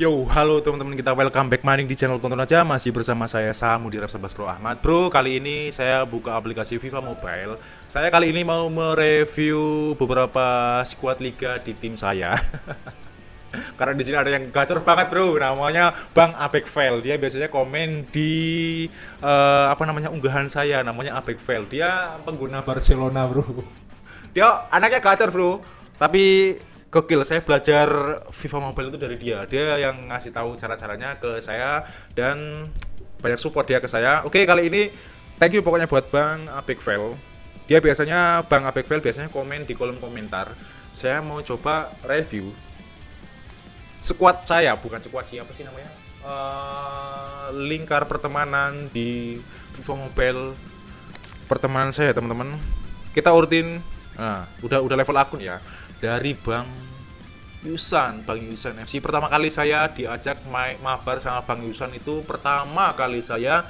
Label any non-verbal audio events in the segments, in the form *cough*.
Yo, halo teman-teman kita welcome back maning di channel tonton aja masih bersama saya Samu di Rapsabas Pro Ahmad. Bro, kali ini saya buka aplikasi FIFA Mobile. Saya kali ini mau mereview beberapa squad liga di tim saya. *laughs* Karena di sini ada yang gacor banget, Bro. Namanya Bang Abek Fail. Dia biasanya komen di uh, apa namanya unggahan saya namanya Abek Fail. Dia pengguna Barcelona, Bro. *laughs* Dia anaknya gacor, Bro. Tapi gokil saya belajar FIFA Mobile itu dari dia. Dia yang ngasih tahu cara-caranya ke saya dan banyak support dia ke saya. Oke kali ini thank you pokoknya buat Bang Fail dia biasanya Bang Fail biasanya komen di kolom komentar. Saya mau coba review squad saya bukan squad siapa sih namanya? Uh, lingkar pertemanan di FIFA Mobile. Pertemanan saya teman-teman. Kita urutin nah udah udah level akun ya dari Bang Yusan, Bang Yusan FC. Pertama kali saya diajak main mabar sama Bang Yusan itu pertama kali saya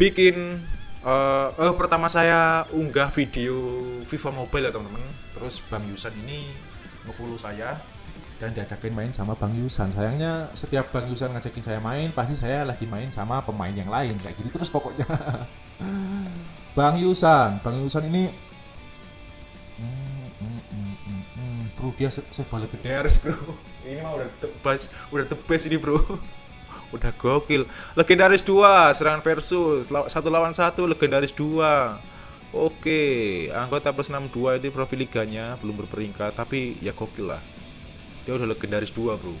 bikin uh, uh, pertama saya unggah video FIFA Mobile ya teman-teman. Terus Bang Yusan ini ngefollow saya dan diajakin main sama Bang Yusan. Sayangnya setiap Bang Yusan ngajakin saya main, pasti saya lagi main sama pemain yang lain kayak gitu terus pokoknya. *laughs* Bang Yusan, Bang Yusan ini dia se serba legendaris bro. *laughs* Ini mah udah tebas udah tebas ini bro. *laughs* Udah gokil. Legendaris dua serangan versus. Satu lawan satu legendaris dua. Oke anggota plus 62 itu profil liganya belum berperingkat tapi ya gokil lah. Dia udah legendaris dua bro.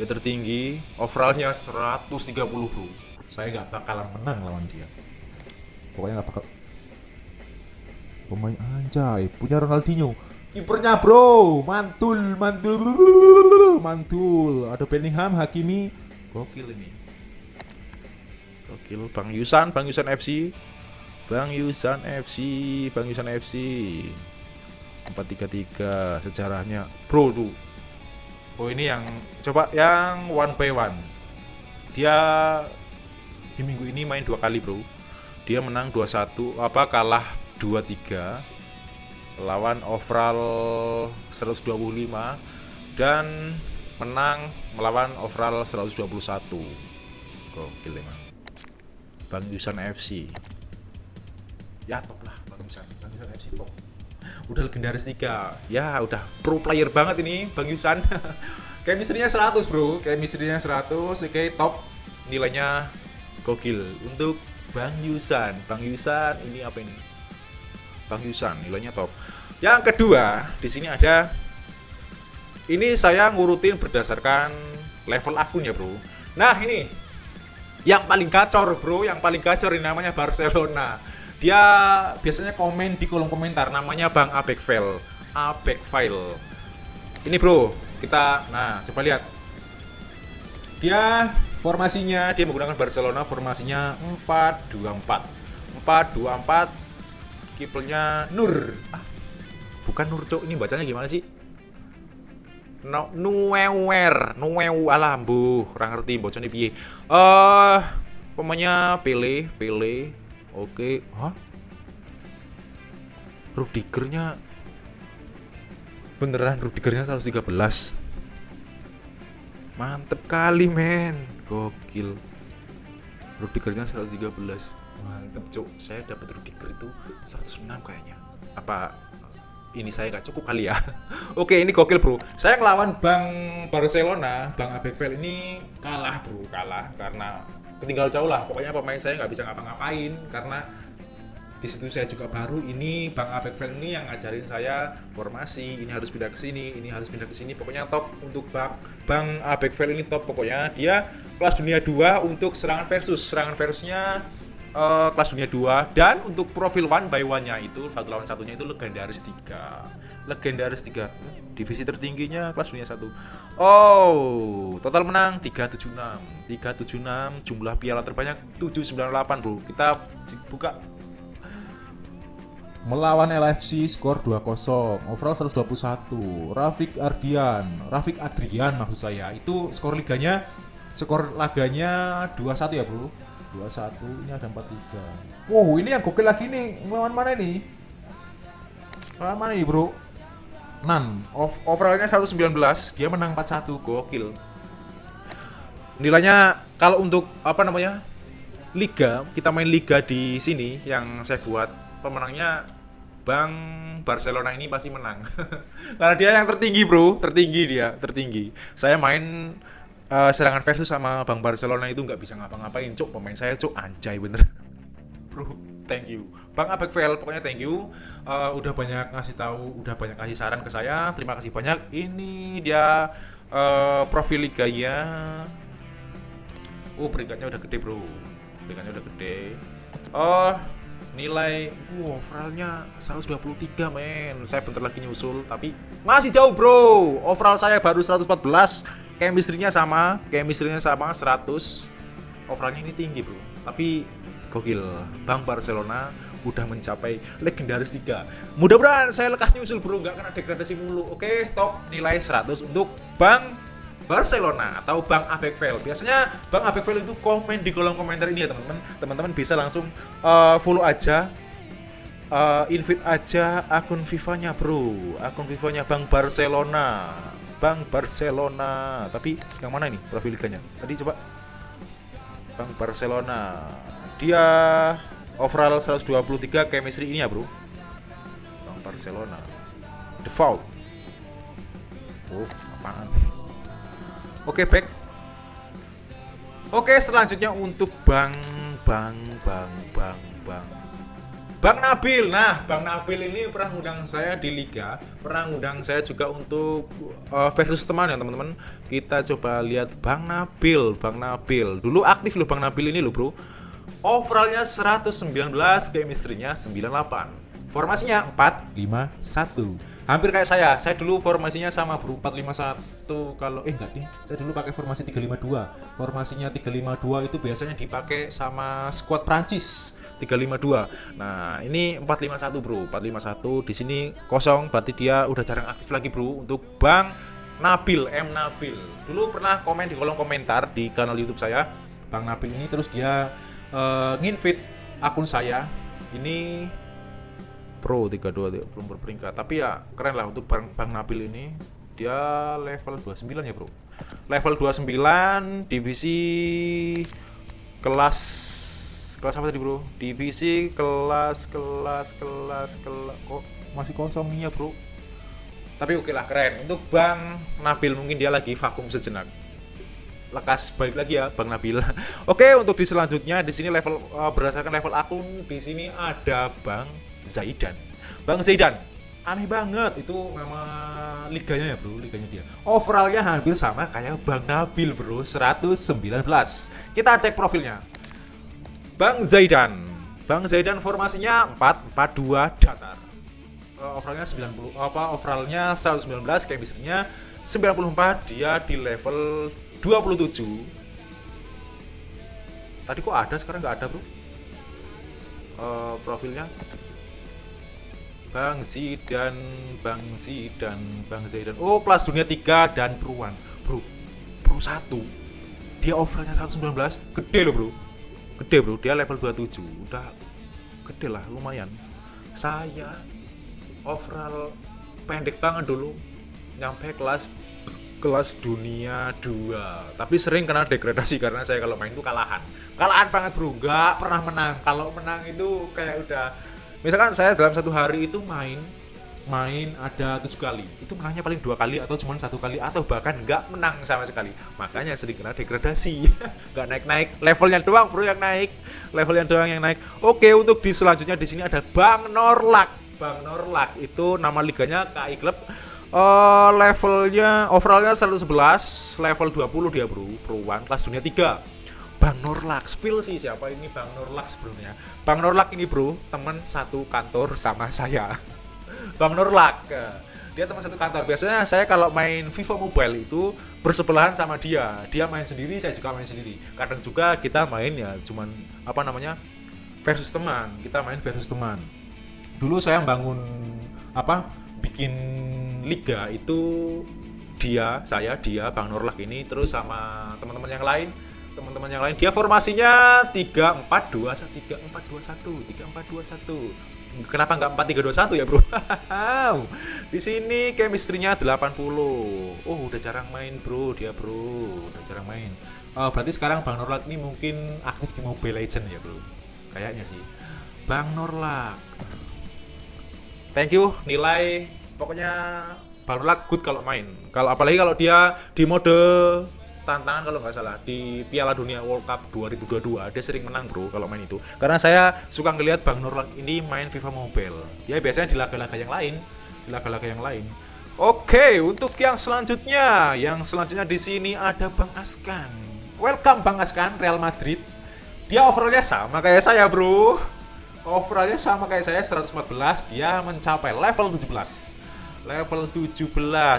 Dia tertinggi overallnya 130 bro. Saya nggak bakalan menang lawan dia. Pokoknya nggak bakal pemain anjay punya Ronaldinho kipernya bro. Mantul mantul mantul. Ada Bellingham Hakimi. Gokil ini. Gokil. Bang Yusan Bang Yusan FC Bang Yusan FC Bang Yusan FC 433 sejarahnya. Bro tuh oh ini yang coba yang one by one. Dia di minggu ini main dua kali bro. Dia menang 2-1 apa kalah 2-3 lawan overall 125 dan menang melawan overall 121 gokil emang Bang Yusan FC ya top lah Bang Yusan. Bang Yusan FC top. Udah legendaris 3 ya udah pro player banget ini Bang Yusan. *laughs* Chemistry-nya 100 bro. Chemistry-nya 100 oke top. Nilainya gokil. Untuk Bang Yusan. Bang Yusan ini apa ini? Bang Yusan nilainya top. Yang kedua, di sini ada ini saya ngurutin berdasarkan level akun ya, Bro. Nah, ini yang paling gacor, Bro, yang paling gacor ini namanya Barcelona. Dia biasanya komen di kolom komentar namanya Bang Abek File. Abek File. Ini, Bro, kita nah, coba lihat. Dia formasinya dia menggunakan Barcelona formasinya 424. 424 kipernya Nur ah, bukan Nur cok ini bacanya gimana sih? No, Nuewer Nuew alah bu kurang ngerti bocor nih eh uh, pemainnya Pele Pele oke. Okay. hah? Rudigernya beneran Rudigernya 113 mantep kali men. Gokil. Rudigernya 113 mantep cuk. Saya dapat Rudiger itu 106 kayaknya. Apa ini saya nggak cukup kali ya. *laughs* Oke ini gokil bro. Saya ngelawan Bang Barcelona Bang Abekvel ini kalah bro. Kalah karena ketinggal jauh lah. Pokoknya pemain saya nggak bisa ngapa-ngapain karena di situ saya juga baru. Ini Bang Abek Fan ini yang ngajarin saya formasi. Ini harus pindah ke sini ini harus pindah ke sini. Pokoknya top untuk Bang Bang Abek Fan ini top. Pokoknya dia kelas dunia 2 untuk serangan versus. Serangan versusnya uh, kelas dunia 2 dan untuk profil one by one nya itu satu lawan satunya itu legendaris 3 legendaris 3 divisi tertingginya kelas dunia 1 oh total menang 376 376 jumlah piala terbanyak 798 bro. Kita buka. Melawan LFC skor 2-0 overall 121 Rafik Ardian Rafik Adrian maksud saya. Itu skor liganya skor laganya 21 ya bro 21 ini ada 43 wow ini yang gokil lagi nih melawan mana nih melawan mana nih bro? Nan overallnya 119 dia menang 41 gokil. Nilainya kalau untuk apa namanya liga kita main liga di sini yang saya buat pemenangnya Bang Barcelona ini pasti menang. *laughs* Karena dia yang tertinggi bro tertinggi dia tertinggi. Saya main uh, serangan versus sama Bang Barcelona itu nggak bisa ngapa-ngapain cuk. Pemain saya cuk anjay bener. *laughs* Bro thank you. Bang Abekvel pokoknya thank you. Uh, udah banyak ngasih tahu udah banyak kasih saran ke saya. Terima kasih banyak. Ini dia uh, profil liganya. Oh peringkatnya udah gede bro. Peringkatnya udah gede. Oh nilai wow overallnya 123 men. Saya bentar lagi nyusul tapi masih jauh bro. Overall saya baru 114 chemistry-nya sama chemistry-nya sama 100 overallnya ini tinggi bro tapi gokil Bang Barcelona udah mencapai legendaris 3 mudah-mudahan saya lekas nyusul bro nggak kena degradasi mulu oke top nilai 100 untuk Bang Barcelona atau Bang Abekvel. Biasanya Bang Abekvel itu komen di kolom komentar ini ya teman-teman. Teman-teman bisa langsung uh, follow aja uh, invite aja akun FIFA-nya, Bro. Akun FIFA-nya Bang Barcelona. Bang Barcelona. Tapi yang mana ini profil liganya? Tadi coba Bang Barcelona. Dia overall 123 chemistry ini ya, Bro. Bang Barcelona. Default. Oh, apaan? Oke, back. Oke, selanjutnya untuk Bang Bang Bang Bang Bang Bang Nabil. Nah, Bang Nabil ini pernah ngundang saya di liga, pernah ngundang saya juga untuk uh, versus teman ya, teman-teman. Kita coba lihat Bang Nabil, Bang Nabil. Dulu aktif loh Bang Nabil ini loh, Bro. Overallnya 119, chemistry-nya 98. Formasinya 4 5 1 hampir kayak saya. Saya dulu formasinya sama bro. 451 kalau eh enggak nih saya dulu pakai formasi 352 formasinya 352 itu biasanya dipakai sama squad Prancis 352 nah ini 451 bro. 451 di sini kosong berarti dia udah jarang aktif lagi bro untuk Bang Nabil M Nabil. Dulu pernah komen di kolom komentar di kanal YouTube saya Bang Nabil ini terus dia uh, nginvit akun saya. Ini Pro 32 belum berperingkat tapi ya keren lah untuk Bang, Bang Nabil ini. Dia level 29 ya bro? Level 29 divisi kelas kelas apa tadi bro? Divisi kelas kelas kelas kelas kok masih kosongnya bro? Tapi oke lah keren. Untuk Bang Nabil mungkin dia lagi vakum sejenak. Lekas balik lagi ya Bang Nabil. *laughs* Oke, untuk di selanjutnya di sini level uh, berdasarkan level akun di sini ada Bang Zaidan. Bang Zaidan, aneh banget itu nama liganya ya bro, liganya dia. Overallnya hampir sama kayak Bang Nabil bro, 119. Kita cek profilnya. Bang Zaidan, Bang Zaidan formasinya 442 datar. Uh, overallnya 90 apa overallnya 119 kayak misalnya 94 dia di level 27 tadi kok ada sekarang nggak ada bro uh, profilnya Bang Zidan, Bang Zidan, Bang Zidan. Oh, kelas dunia 3 dan Peruan. Bro, Pro 1. Dia overallnya 119, gede loh, Bro. Gede, Bro. Dia level 27. Udah gede lah, lumayan. Saya overall pendek banget dulu. Nyampe kelas *clears throat* kelas dunia 2 tapi sering kena degradasi karena saya kalau main itu kalahan kalahan banget bro nggak pernah menang kalau menang itu kayak udah misalkan saya dalam satu hari itu main main ada tujuh kali. Itu menangnya paling dua kali atau cuma satu kali atau bahkan nggak menang sama sekali. Makanya sering kena degradasi. *laughs* Nggak naik naik levelnya doang bro yang naik. Levelnya doang yang naik. Oke untuk di selanjutnya di sini ada Bang Norlak. Bang Norlak itu nama liganya KI Club. Uh, levelnya overallnya 111 level 20 dia bro. Pro one kelas dunia 3 Bang Norlak. Spill sih siapa ini Bang Norlak sebelumnya. Bang Norlak ini bro teman satu kantor sama saya. *laughs* Bang Norlak. Dia teman satu kantor. Biasanya saya kalau main FIFA Mobile itu bersebelahan sama dia. Dia main sendiri saya juga main sendiri. Kadang juga kita main ya cuman apa namanya versus teman. Kita main versus teman. Dulu saya bangun apa bikin liga itu dia saya dia Bang Norlak ini terus sama teman-teman yang lain teman-teman yang lain. Dia formasinya 3421 3421 3421 kenapa nggak 4321 ya bro? Di sini chemistry-nya 80 oh udah jarang main bro dia bro. Udah jarang main. Oh, berarti sekarang Bang Norlak ini mungkin aktif di Mobile Legend ya bro? Kayaknya sih. Bang Norlak. Thank you nilai. Pokoknya Bang Norlak good kalau main. Kalau apalagi kalau dia di mode tantangan kalau nggak salah di Piala Dunia World Cup 2022 dia sering menang bro kalau main itu. Karena saya suka ngelihat Bang Nurlan ini main FIFA Mobile. Ya biasanya di laga-laga yang lain. Di laga-laga yang lain. Oke untuk yang selanjutnya. Yang selanjutnya di sini ada Bang Askan. Welcome Bang Askan Real Madrid. Dia overallnya sama kayak saya bro. Overallnya sama kayak saya 114 dia mencapai level 17 level 17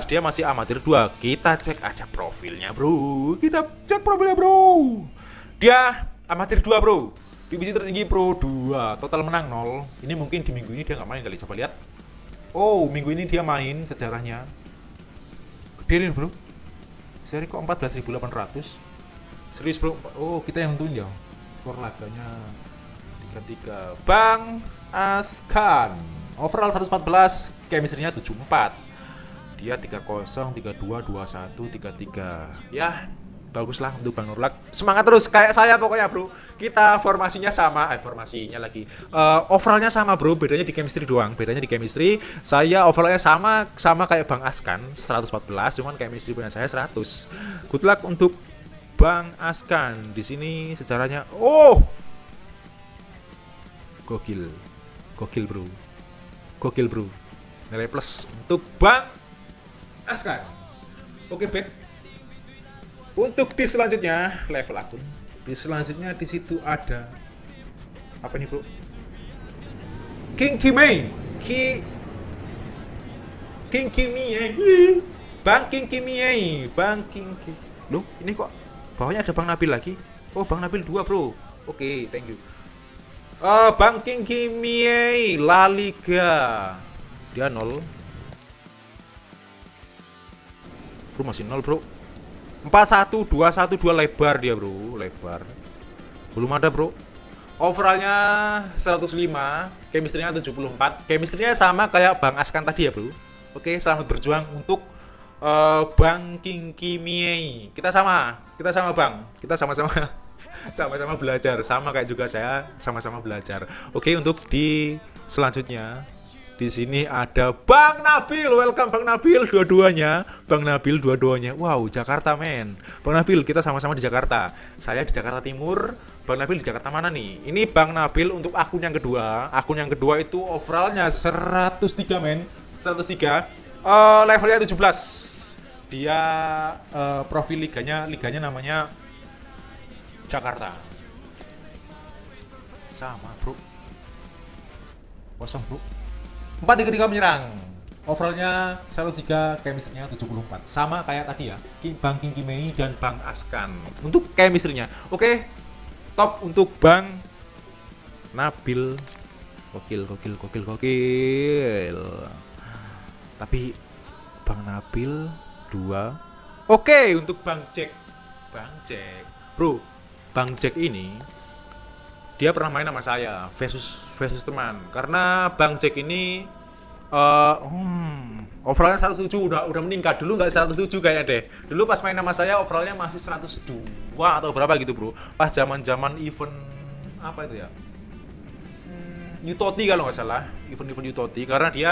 dia masih amatir 2 kita cek aja profilnya bro. Kita cek profilnya bro. Dia amatir 2 bro. Divisi tertinggi pro 2 total menang 0 ini mungkin di minggu ini dia nggak main kali. Coba lihat. Oh minggu ini dia main sejarahnya. Gede nih bro. Seri kok 14.800 serius bro. Oh kita yang tentuin ya. Skor laganya 3-3 Bang Askan overall 114 chemistry-nya 74 dia 30 32 21 33 ya baguslah untuk Bang Nurlak. Semangat terus kayak saya pokoknya bro. Kita formasinya sama eh formasinya lagi. Uh, overallnya sama bro. Bedanya di chemistry doang. Bedanya di chemistry saya overallnya sama sama kayak Bang Askan 114 cuman chemistry punya saya 100 good luck untuk Bang Askan. Di sini sejarahnya oh! Gokil. Gokil bro Gokil bro. Nilai plus untuk Bang Askar. Oke back. Untuk di selanjutnya level akun. Di selanjutnya di situ ada apa nih bro? King Kimei. Ki King Kimei. Bang King Kimei. Bang King Ki. Loh, ini kok bawahnya ada Bang Nabil lagi? Oh, Bang Nabil dua bro. Oke, okay, thank you. Uh, Banking Kimie La Liga. Dia nol. Bro masih nol, Bro. 41 21 2 lebar dia, Bro. Lebar. Belum ada, Bro. Overallnya 105, chemistry-nya 74. Chemistry-nya sama kayak Bang Askan tadi ya, Bro. Oke, selamat berjuang untuk uh, Bang King. Kita sama, kita sama Bang. Kita sama-sama *laughs* sama-sama belajar. Sama kayak juga saya sama-sama belajar. Oke untuk di selanjutnya di sini ada Bang Nabil. Welcome Bang Nabil dua-duanya. Bang Nabil dua-duanya. Wow Jakarta men. Bang Nabil kita sama-sama di Jakarta. Saya di Jakarta Timur. Bang Nabil di Jakarta mana nih? Ini Bang Nabil untuk akun yang kedua. Akun yang kedua itu overallnya 103 men. 103 uh, levelnya 17 dia uh, profil liganya liganya namanya Jakarta. Sama bro. Kosong bro. 4-3-3 menyerang. Overallnya 103 chemistry-nya 74 sama kayak tadi ya Bang King Kimei dan Bang Askan. Untuk chemistry-nya oke? Top untuk Bang Nabil. Kokil kokil kokil kokil tapi Bang Nabil dua. Oke untuk Bang Jack. Bang Jack. Bro Bang Jack ini dia pernah main sama saya versus versus teman. Karena Bang Jack ini uh, hmm, overallnya 107 udah udah meningkat. Dulu nggak 107 kayaknya deh. Dulu pas main sama saya overallnya masih 102 atau berapa gitu bro. Pas zaman zaman event apa itu ya? Hmm, Utoti kalau nggak salah. Event-event Utoti karena dia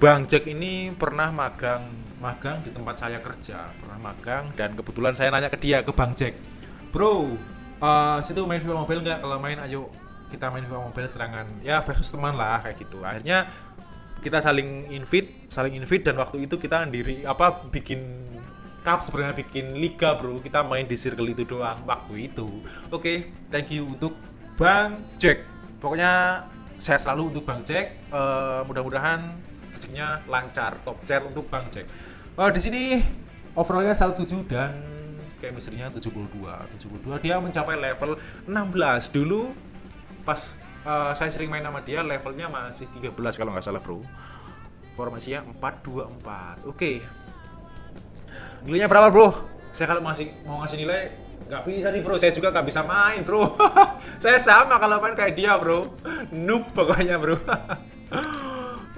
Bang Jack ini pernah magang magang di tempat saya kerja. Pernah magang dan kebetulan saya nanya ke dia ke Bang Jack bro uh, situ main FIFA Mobile nggak? Kalau main ayo kita main FIFA Mobile serangan. Ya versus teman lah kayak gitu. Akhirnya kita saling invite saling invite dan waktu itu kita sendiri apa bikin cup sebenarnya bikin liga bro. Kita main di circle itu doang waktu itu. Oke okay, thank you untuk Bang Jack. Pokoknya saya selalu untuk Bang Jack. Uh, mudah-mudahan rezekinya lancar top chair untuk Bang Jack. Uh, di sini overallnya 107 dan chemistry-nya 72 72 dia mencapai level 16 dulu pas uh, saya sering main sama dia levelnya masih 13 kalau nggak salah bro. Formasinya 424 oke. Okay. nilainya berapa bro? Saya kalau masih mau ngasih nilai nggak bisa sih bro. Saya juga nggak bisa main bro. *laughs* Saya sama kalau main kayak dia bro. Noob pokoknya bro *laughs*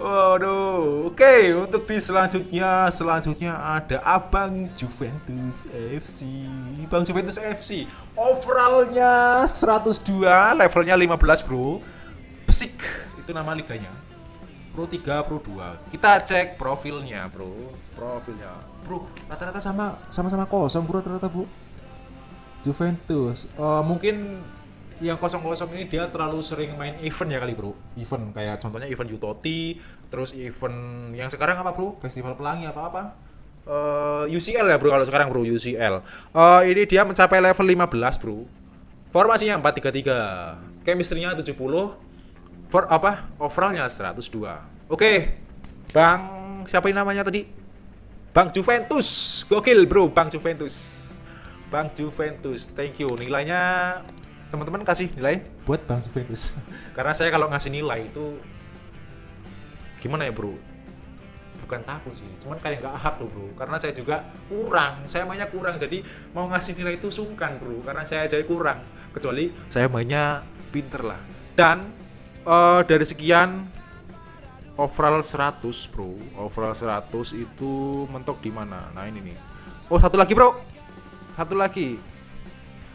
Waduh, oke untuk di selanjutnya selanjutnya ada Abang Juventus FC. Bang Juventus FC, overallnya 102, levelnya 15 bro. Pesik, itu nama liganya. Pro 3, Pro 2. Kita cek profilnya bro, profilnya. Bro, rata-rata sama sama-sama kosong bro rata-rata bro. Juventus, uh, mungkin yang kosong-kosong ini dia terlalu sering main event ya kali bro. Event kayak contohnya event Utoti terus event yang sekarang apa bro? Festival pelangi atau apa? Uh, UCL ya bro kalau sekarang bro UCL uh, ini dia mencapai level 15 bro. Formasinya 433 chemistry-nya 70 for apa? Overallnya 102 oke okay. Bang siapa ini namanya tadi? Bang Juventus. Gokil bro Bang Juventus. Bang Juventus thank you. Nilainya teman-teman kasih nilai buat Bang Juventus. *laughs* Karena saya kalau ngasih nilai itu gimana ya bro? Bukan takut sih, cuman kayak nggak hak loh bro. Karena saya juga kurang, saya mainnya kurang. Jadi mau ngasih nilai itu sungkan bro, karena saya aja kurang. Kecuali saya mainnya pinter lah. Dan uh, dari sekian overall 100 bro, overall 100 itu mentok di mana? Nah ini nih. Oh satu lagi bro, satu lagi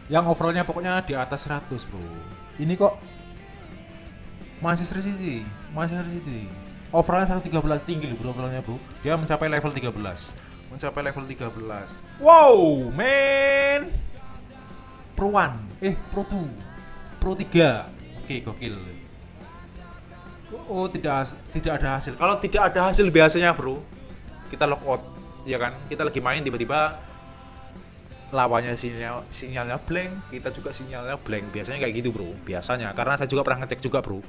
yang overallnya pokoknya di atas 100 bro. Ini kok Manchester City Manchester City. Overallnya 113 tinggi loh bro overallnya bro. Dia mencapai level 13 mencapai level 13 wow man pro 1 eh pro 2 pro 3 oke okay, gokil. Oh tidak tidak ada hasil. Kalau tidak ada hasil biasanya bro kita lockout ya kan? Kita lagi main tiba-tiba lawannya sinyal sinyalnya blank kita juga sinyalnya blank. Biasanya kayak gitu bro. Biasanya karena saya juga pernah ngecek juga bro.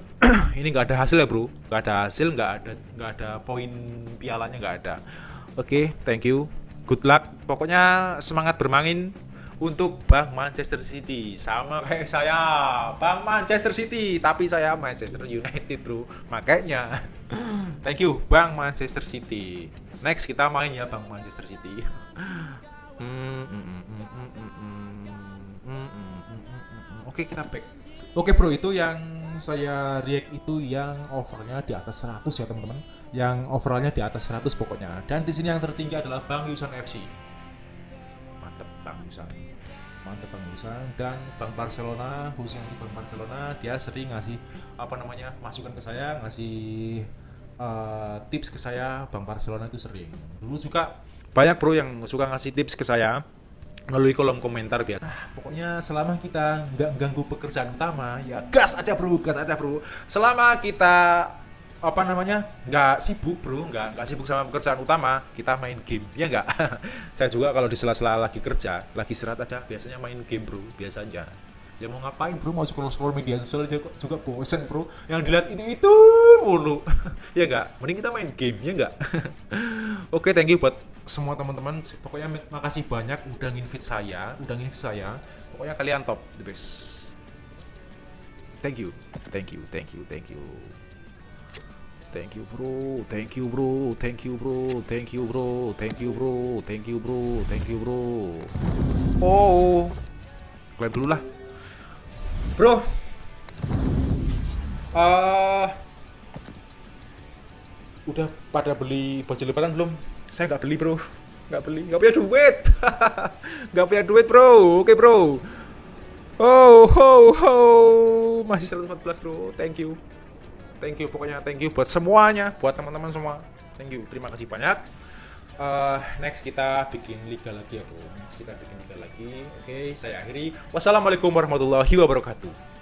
*clears throat* Ini nggak ada hasil ya bro. Nggak ada hasil nggak ada nggak ada poin pialanya nggak ada. Oke okay, thank you. Good luck. Pokoknya semangat bermain untuk Bang Manchester City. Sama kayak saya. Bang Manchester City tapi saya Manchester United bro. Makanya. *laughs* Thank you Bang Manchester City. Next kita main ya Bang Manchester City *laughs* Oke kita back. Oke bro itu yang saya react itu yang overnya di atas 100 ya teman-teman. Yang overallnya di atas 100 pokoknya. Dan di sini yang tertinggi adalah Bang Yusan FC. Mantep Bang Yusan. Mantep Bang Yusan dan Bang Barcelona khususnya di Bang Barcelona dia sering ngasih apa namanya masukan ke saya ngasih uh, tips ke saya Bang Barcelona itu sering. Dulu juga banyak bro yang suka ngasih tips ke saya melalui kolom komentar biar ah, pokoknya selama kita nggak ganggu pekerjaan utama ya gas aja bro gas aja bro. Selama kita apa namanya nggak sibuk bro nggak nggak sibuk sama pekerjaan utama kita main game ya nggak? *laughs* Saya juga kalau di sela-sela lagi kerja lagi serat aja biasanya main game bro biasa aja. Ya mau ngapain bro? Mau scroll scroll media sosial juga, juga bosen bro. Yang dilihat itu itu mulu. *laughs* Ya enggak mending kita main game ya enggak *laughs* oke okay, thank you buat semua teman-teman pokoknya makasih banyak udah nginvite saya udah nginvite saya. Pokoknya kalian top the best. Thank you thank you thank you thank you. Thank you bro thank you bro thank you bro thank you bro thank you bro thank you bro thank you bro. Oh. Kalian dulu lah. Bro. Uh, udah pada beli baju lebaran belum? Saya nggak beli bro, nggak beli, nggak punya duit, *laughs* nggak punya duit bro. Oke bro. Oh, ho, ho, masih 114 bro. Thank you, thank you. Pokoknya thank you buat semuanya, buat teman-teman semua. Thank you, terima kasih banyak uh, next kita bikin liga lagi ya bro next kita bikin liga lagi oke okay, saya akhiri wassalamualaikum warahmatullahi wabarakatuh